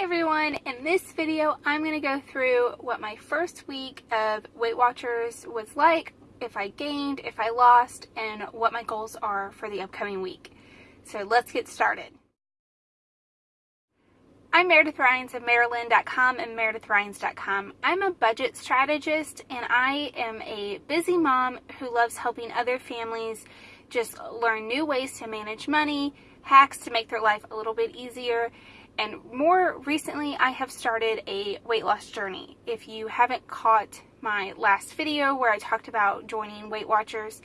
Everyone, in this video I'm going to go through what my first week of Weight Watchers was like, if I gained, if I lost, and what my goals are for the upcoming week. So let's get started. I'm Meredith Rhines of Maryland.com and MeredithRhines.com. I'm a budget strategist and I am a busy mom who loves helping other families just learn new ways to manage money, hacks to make their life a little bit easier, and more recently I have started a weight loss journey. If you haven't caught my last video where I talked about joining Weight Watchers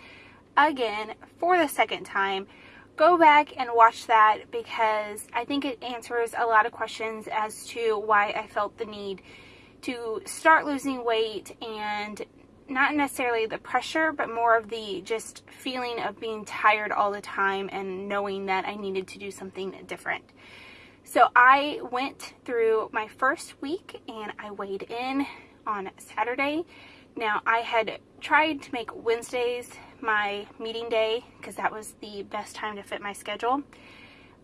again for the second time, go back and watch that because I think it answers a lot of questions as to why I felt the need to start losing weight and not necessarily the pressure, but more of the just feeling of being tired all the time and knowing that I needed to do something different. So I went through my first week and I weighed in on Saturday. Now I had tried to make Wednesdays my meeting day because that was the best time to fit my schedule.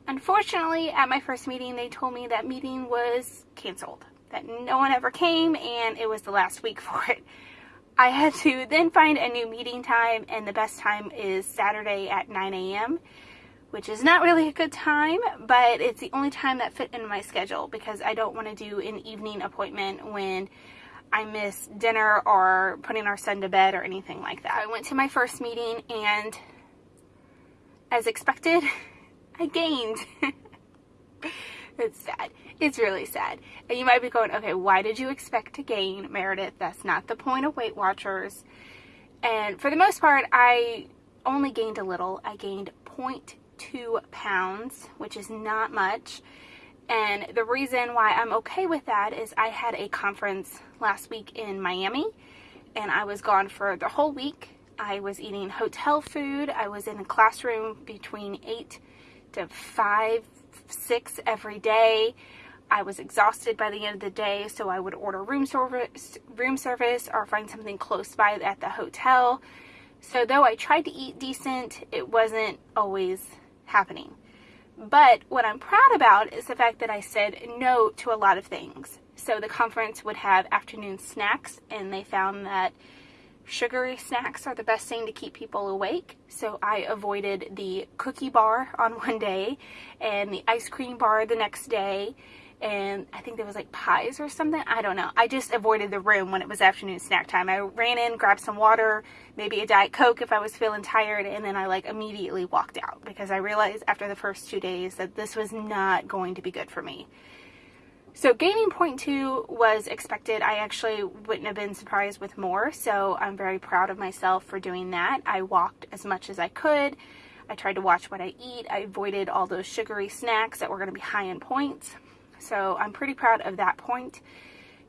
Unfortunately, at my first meeting, they told me that meeting was canceled, that no one ever came and it was the last week for it. I had to then find a new meeting time and the best time is Saturday at 9 a.m which is not really a good time, but it's the only time that fit into my schedule because I don't want to do an evening appointment when I miss dinner or putting our son to bed or anything like that. I went to my first meeting and as expected, I gained. it's sad. It's really sad. And you might be going, okay, why did you expect to gain, Meredith? That's not the point of Weight Watchers. And for the most part, I only gained a little. I gained 0.2 two pounds, which is not much. And the reason why I'm okay with that is I had a conference last week in Miami and I was gone for the whole week. I was eating hotel food. I was in a classroom between 8 to 5, 6 every day. I was exhausted by the end of the day, so I would order room service, room service or find something close by at the hotel. So though I tried to eat decent, it wasn't always happening. But what I'm proud about is the fact that I said no to a lot of things. So the conference would have afternoon snacks, and they found that sugary snacks are the best thing to keep people awake. So I avoided the cookie bar on one day and the ice cream bar the next day and I think there was like pies or something. I don't know. I just avoided the room when it was afternoon snack time. I ran in, grabbed some water, maybe a Diet Coke if I was feeling tired, and then I like immediately walked out because I realized after the first two days that this was not going to be good for me. So gaining point two was expected. I actually wouldn't have been surprised with more, so I'm very proud of myself for doing that. I walked as much as I could. I tried to watch what I eat. I avoided all those sugary snacks that were going to be high in points. So I'm pretty proud of that point.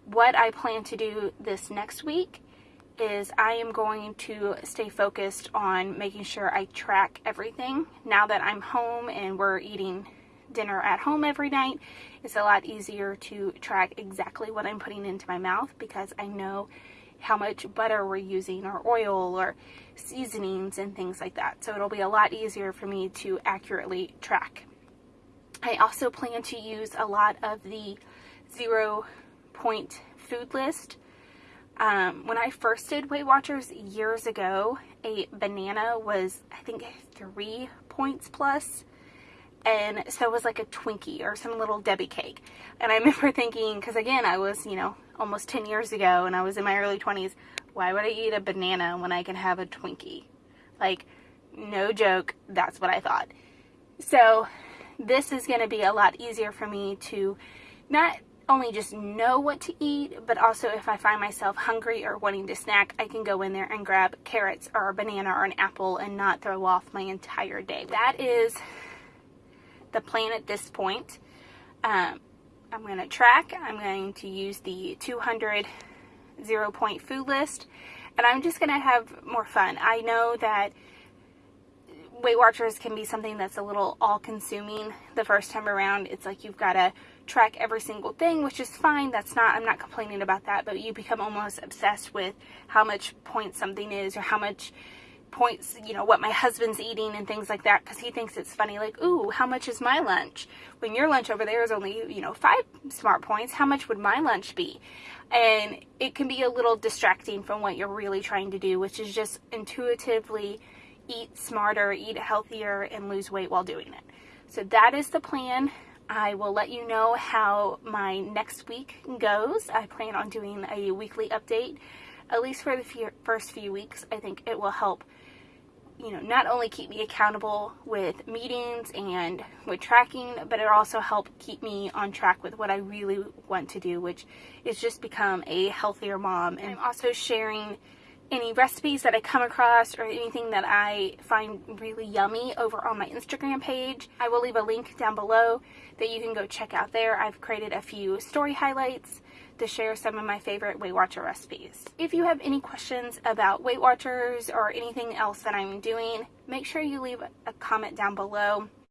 What I plan to do this next week is I am going to stay focused on making sure I track everything. Now that I'm home and we're eating dinner at home every night, it's a lot easier to track exactly what I'm putting into my mouth because I know how much butter we're using or oil or seasonings and things like that. So it'll be a lot easier for me to accurately track I also plan to use a lot of the zero point food list. Um, when I first did Weight Watchers years ago, a banana was, I think, three points plus, and so was like a Twinkie or some little Debbie cake. And I remember thinking, because again, I was, you know, almost 10 years ago, and I was in my early 20s, why would I eat a banana when I can have a Twinkie? Like, no joke, that's what I thought. So this is going to be a lot easier for me to not only just know what to eat, but also if I find myself hungry or wanting to snack, I can go in there and grab carrots or a banana or an apple and not throw off my entire day. That is the plan at this point. Um, I'm going to track. I'm going to use the 200 zero point food list and I'm just going to have more fun. I know that Weight Watchers can be something that's a little all-consuming the first time around. It's like you've got to track every single thing, which is fine. That's not, I'm not complaining about that, but you become almost obsessed with how much points something is or how much points, you know, what my husband's eating and things like that because he thinks it's funny. Like, ooh, how much is my lunch? When your lunch over there is only, you know, five smart points, how much would my lunch be? And it can be a little distracting from what you're really trying to do, which is just intuitively eat smarter, eat healthier, and lose weight while doing it. So that is the plan. I will let you know how my next week goes. I plan on doing a weekly update, at least for the few, first few weeks. I think it will help, you know, not only keep me accountable with meetings and with tracking, but it also help keep me on track with what I really want to do, which is just become a healthier mom. And I'm also sharing any recipes that I come across or anything that I find really yummy over on my Instagram page. I will leave a link down below that you can go check out there. I've created a few story highlights to share some of my favorite Weight Watcher recipes. If you have any questions about Weight Watchers or anything else that I'm doing, make sure you leave a comment down below.